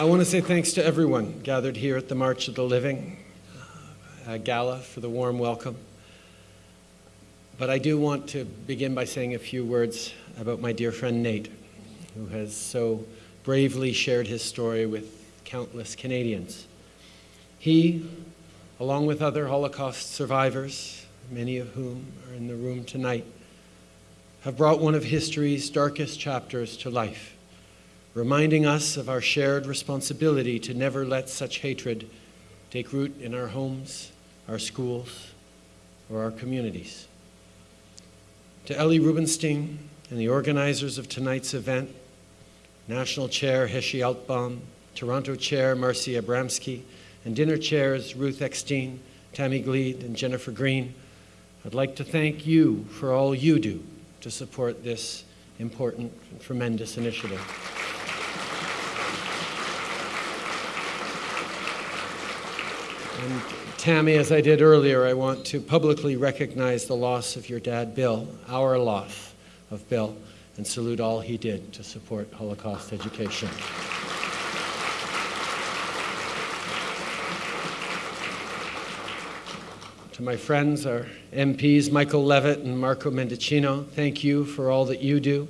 I want to say thanks to everyone gathered here at the March of the Living uh, Gala for the warm welcome. But I do want to begin by saying a few words about my dear friend Nate, who has so bravely shared his story with countless Canadians. He, along with other Holocaust survivors, many of whom are in the room tonight, have brought one of history's darkest chapters to life, reminding us of our shared responsibility to never let such hatred take root in our homes, our schools, or our communities. To Ellie Rubenstein and the organizers of tonight's event, National Chair Heshi Altbaum, Toronto Chair Marcy Abramsky, and dinner chairs Ruth Eckstein, Tammy Gleed, and Jennifer Green, I'd like to thank you for all you do to support this important and tremendous initiative. And Tammy, as I did earlier, I want to publicly recognize the loss of your dad, Bill, our loss of Bill, and salute all he did to support Holocaust education. To my friends, our MPs, Michael Levitt and Marco Mendicino, thank you for all that you do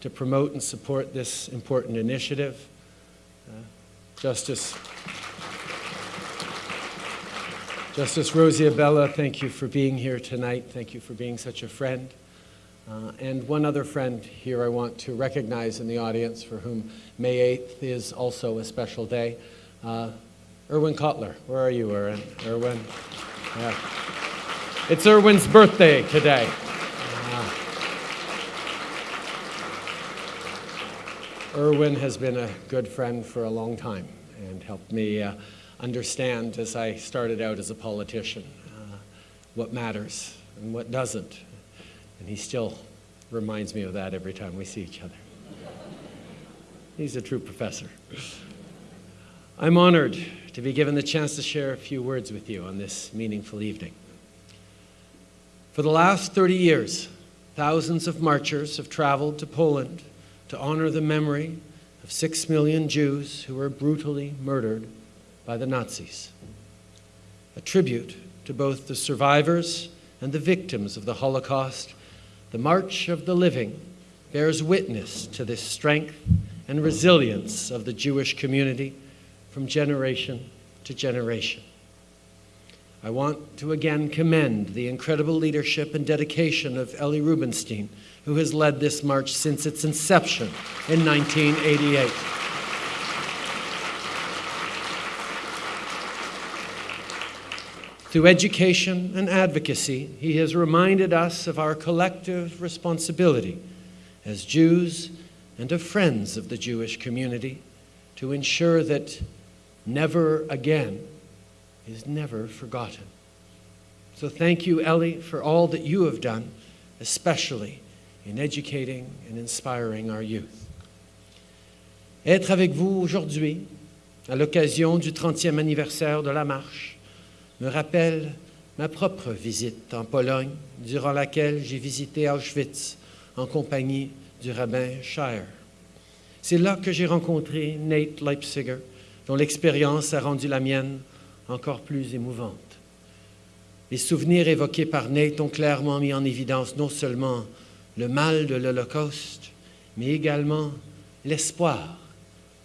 to promote and support this important initiative. Uh, Justice, Justice Rosie Abella, thank you for being here tonight. Thank you for being such a friend. Uh, and one other friend here I want to recognize in the audience for whom May 8th is also a special day. Uh, Irwin Cotler, where are you, Irwin? Irwin? Yeah. It's Irwin's birthday today. Uh, Irwin has been a good friend for a long time and helped me uh, understand as I started out as a politician uh, what matters and what doesn't. And he still reminds me of that every time we see each other. He's a true professor. I'm honored to be given the chance to share a few words with you on this meaningful evening. For the last 30 years, thousands of marchers have traveled to Poland to honor the memory of six million Jews who were brutally murdered by the Nazis. A tribute to both the survivors and the victims of the Holocaust, the March of the Living bears witness to this strength and resilience of the Jewish community from generation to generation. I want to again commend the incredible leadership and dedication of Ellie Rubenstein, who has led this march since its inception in 1988. Through education and advocacy, he has reminded us of our collective responsibility as Jews and of friends of the Jewish community to ensure that never again is never forgotten. So thank you, Ellie, for all that you have done, especially in educating and inspiring our youth. Être avec vous aujourd'hui, à l'occasion du 30e anniversaire de la marche, me rappelle ma propre visite en Pologne, durant laquelle j'ai visité Auschwitz en compagnie du rabbin Shire. C'est là que j'ai rencontré Nate Leipziger, dont l'expérience a rendu la mienne encore plus émouvante. Les souvenirs évoqués par Nate ont clairement mis en évidence non seulement le mal de l'Holocauste, mais également l'espoir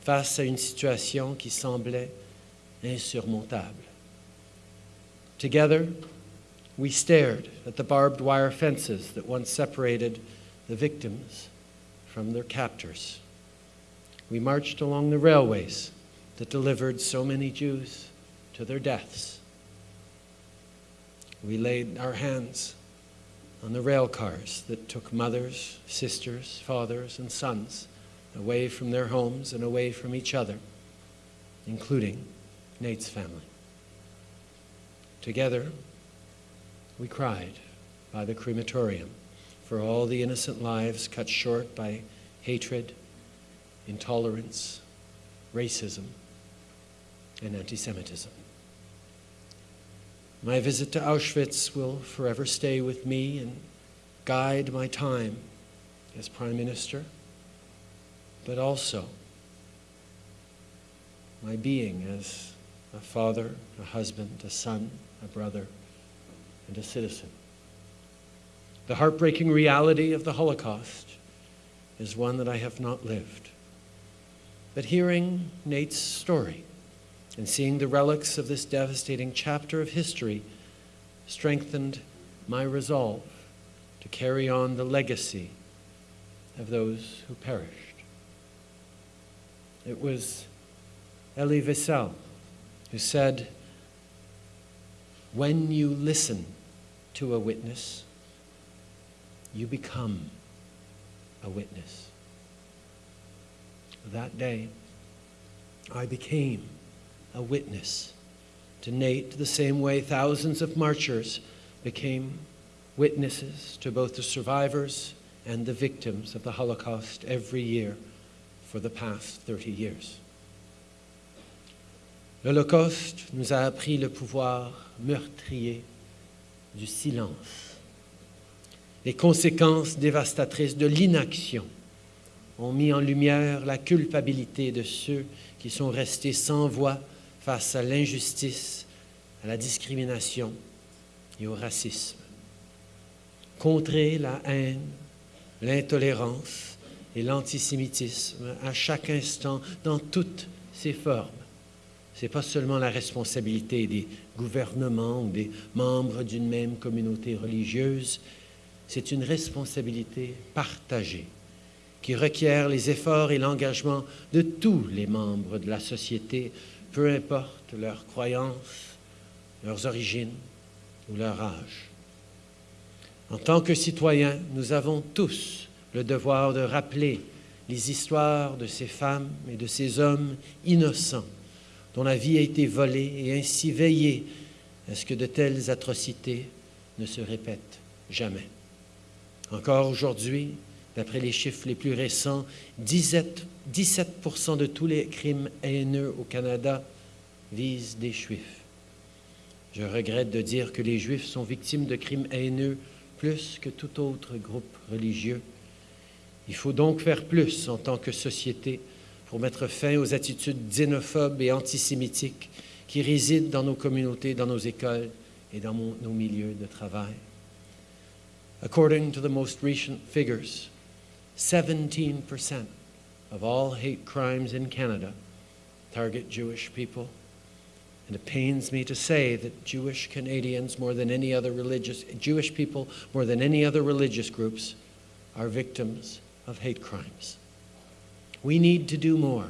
face à une situation qui semblait insurmontable. Together, we stared at the barbed wire fences that once separated the victims from their captors. We marched along the railways that delivered so many Jews to their deaths. We laid our hands on the rail cars that took mothers, sisters, fathers, and sons away from their homes and away from each other, including Nate's family. Together, we cried by the crematorium for all the innocent lives cut short by hatred, intolerance, racism, and anti-Semitism. My visit to Auschwitz will forever stay with me and guide my time as Prime Minister, but also my being as a father, a husband, a son, a brother, and a citizen. The heartbreaking reality of the Holocaust is one that I have not lived. But hearing Nate's story and seeing the relics of this devastating chapter of history strengthened my resolve to carry on the legacy of those who perished. It was Elie Wiesel who said, When you listen to a witness, you become a witness. That day, I became a witness to Nate the same way thousands of marchers became witnesses to both the survivors and the victims of the Holocaust every year for the past 30 years. L'Holocauste nous a appris le pouvoir meurtrier du silence. Les conséquences dévastatrices de l'inaction ont mis en lumière la culpabilité de ceux qui sont restés sans voix face à l'injustice, à la discrimination et au racisme. Contrer la haine, l'intolérance et l'antisémitisme à chaque instant dans toutes ses formes. Ce n'est pas seulement la responsabilité des gouvernements ou des membres d'une même communauté religieuse, c'est une responsabilité partagée qui requiert les efforts et l'engagement de tous les membres de la société, peu importe leurs croyances, leurs origines ou leur âge. En tant que citoyens, nous avons tous le devoir de rappeler les histoires de ces femmes et de ces hommes innocents dont la vie a été volée et ainsi veiller à ce que de telles atrocités ne se répètent jamais. Encore aujourd'hui, d'après les chiffres les plus récents, 17, 17 de tous les crimes haineux au Canada visent des Juifs. Je regrette de dire que les Juifs sont victimes de crimes haineux plus que tout autre groupe religieux. Il faut donc faire plus en tant que société pour mettre fin aux attitudes xénophobes et antisémitiques qui résident dans nos communautés, dans nos écoles et dans nos milieux de travail. According to the most recent figures, 17% of all hate crimes in Canada target Jewish people. And it pains me to say that Jewish Canadians, more than any other religious, Jewish people, more than any other religious groups, are victims of hate crimes. We need to do more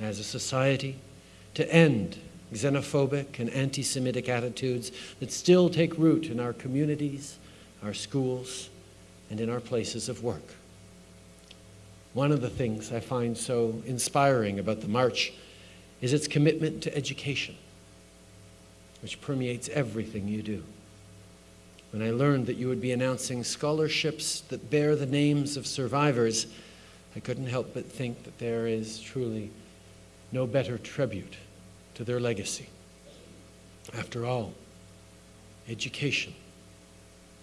as a society to end xenophobic and anti Semitic attitudes that still take root in our communities, our schools, and in our places of work. One of the things I find so inspiring about the March is its commitment to education which permeates everything you do. When I learned that you would be announcing scholarships that bear the names of survivors, I couldn't help but think that there is truly no better tribute to their legacy. After all, education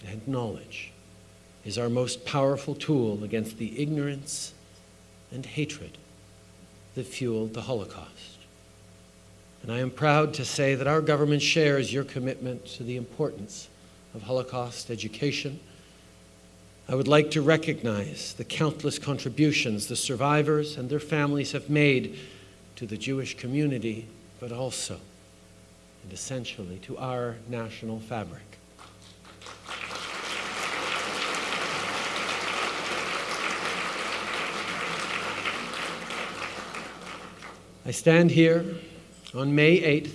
and knowledge is our most powerful tool against the ignorance and hatred that fueled the Holocaust. And I am proud to say that our government shares your commitment to the importance of Holocaust education. I would like to recognize the countless contributions the survivors and their families have made to the Jewish community, but also and essentially to our national fabric. I stand here on May 8th,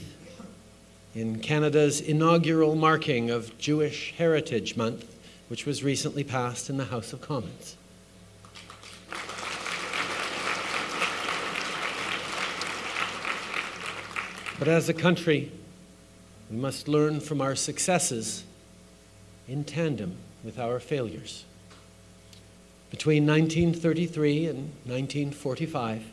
in Canada's inaugural marking of Jewish Heritage Month, which was recently passed in the House of Commons. But as a country, we must learn from our successes in tandem with our failures. Between 1933 and 1945,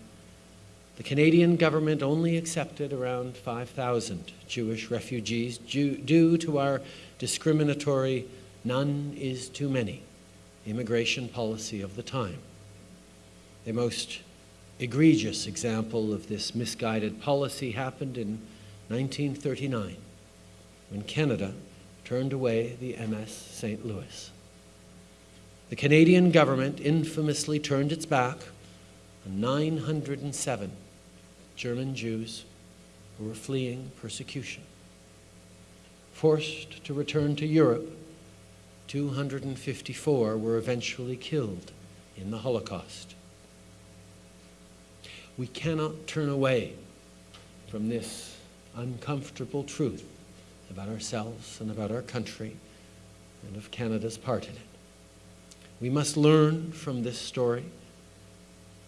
the Canadian government only accepted around 5,000 Jewish refugees due to our discriminatory none is too many immigration policy of the time. A most egregious example of this misguided policy happened in 1939 when Canada turned away the MS St. Louis. The Canadian government infamously turned its back on 907 German Jews who were fleeing persecution. Forced to return to Europe, 254 were eventually killed in the Holocaust. We cannot turn away from this uncomfortable truth about ourselves and about our country and of Canada's part in it. We must learn from this story,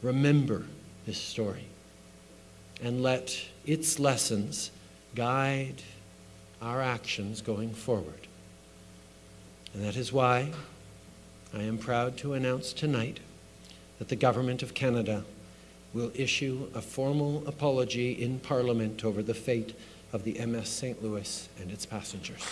remember this story, and let its lessons guide our actions going forward. And that is why I am proud to announce tonight that the Government of Canada will issue a formal apology in Parliament over the fate of the MS St. Louis and its passengers.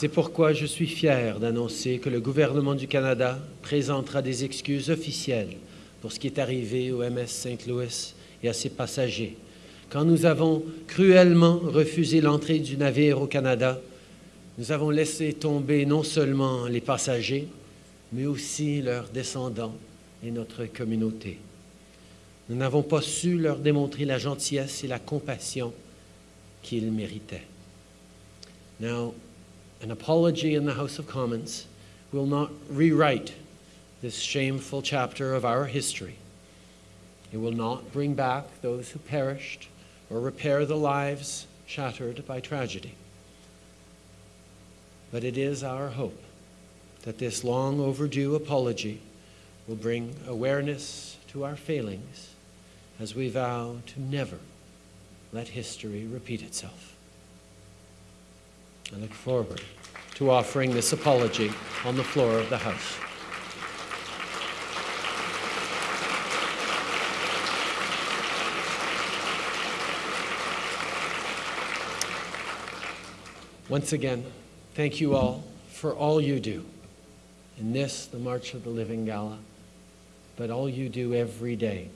C'est pourquoi je suis fier d'annoncer que le gouvernement du Canada présentera des excuses officielles pour ce qui est arrivé au MS St. Louis et à ses passagers. Quand nous avons cruellement refusé l'entrée du navire au Canada, nous avons laissé tomber non seulement les passagers, mais aussi leurs descendants et notre communauté. Nous n'avons pas su leur démontrer la gentillesse et la compassion qu'ils méritaient. An apology in the House of Commons will not rewrite this shameful chapter of our history. It will not bring back those who perished or repair the lives shattered by tragedy. But it is our hope that this long overdue apology will bring awareness to our failings as we vow to never let history repeat itself. I look forward to offering this apology on the floor of the House. Once again, thank you all for all you do in this, the March of the Living Gala, but all you do every day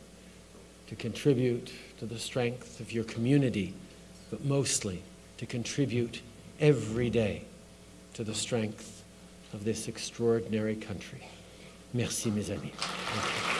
to contribute to the strength of your community, but mostly to contribute every day to the strength of this extraordinary country. Merci, mes amis.